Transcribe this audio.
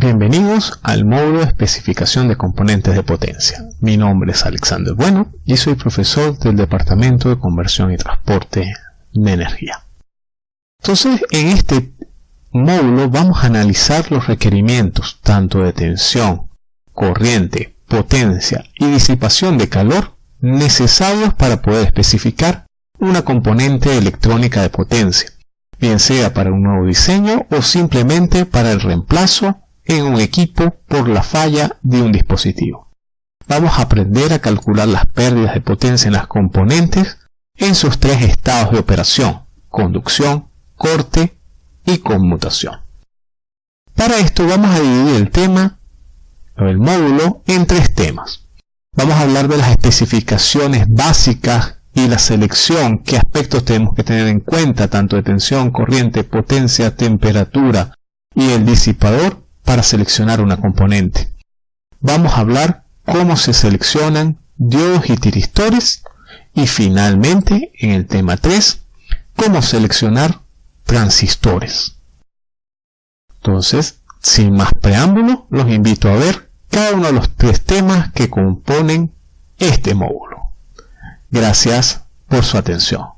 Bienvenidos al módulo de especificación de componentes de potencia. Mi nombre es Alexander Bueno y soy profesor del Departamento de Conversión y Transporte de Energía. Entonces, en este módulo vamos a analizar los requerimientos tanto de tensión, corriente, potencia y disipación de calor necesarios para poder especificar una componente electrónica de potencia, bien sea para un nuevo diseño o simplemente para el reemplazo en un equipo por la falla de un dispositivo. Vamos a aprender a calcular las pérdidas de potencia en las componentes en sus tres estados de operación, conducción, corte y conmutación. Para esto vamos a dividir el tema el módulo en tres temas. Vamos a hablar de las especificaciones básicas y la selección, qué aspectos tenemos que tener en cuenta, tanto de tensión, corriente, potencia, temperatura y el disipador para seleccionar una componente. Vamos a hablar cómo se seleccionan diodos y tiristores y finalmente en el tema 3 cómo seleccionar transistores. Entonces, sin más preámbulo, los invito a ver cada uno de los tres temas que componen este módulo. Gracias por su atención.